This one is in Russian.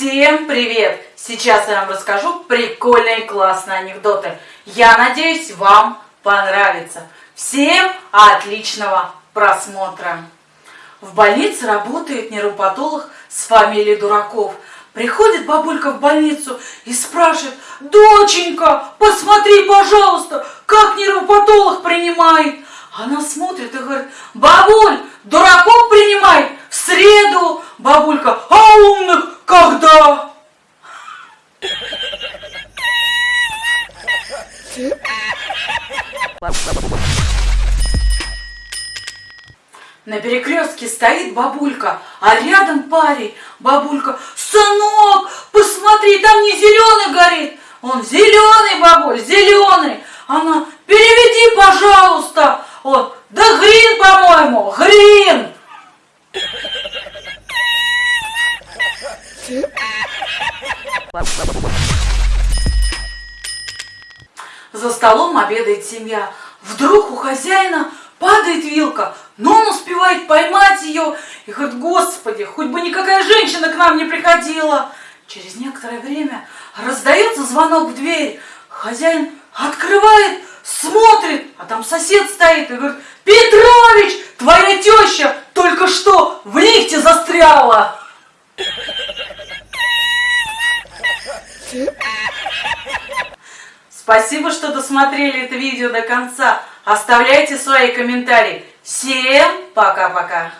Всем привет! Сейчас я вам расскажу прикольные классные анекдоты. Я надеюсь, вам понравится. Всем отличного просмотра! В больнице работает нейропатолог с фамилией Дураков. Приходит бабулька в больницу и спрашивает, доченька, посмотри, пожалуйста, как нейропатолог принимает. Она смотрит и говорит, бабуль, дураков принимает в среду. Бабулька, а умных когда? На перекрестке стоит бабулька, а рядом парень. Бабулька, сынок, посмотри, там не зеленый горит. Он зеленый, бабуль, зеленый. Она, переведи, пожалуйста. Он, да грин, по-моему, грин. За столом обедает семья. Вдруг у хозяина падает вилка, но он успевает поймать ее и говорит, господи, хоть бы никакая женщина к нам не приходила. Через некоторое время раздается звонок в дверь. Хозяин открывает, смотрит, а там сосед стоит и говорит, Петрович, твоя теща только что в лифте застряла. Спасибо, что досмотрели это видео до конца. Оставляйте свои комментарии. Всем пока-пока.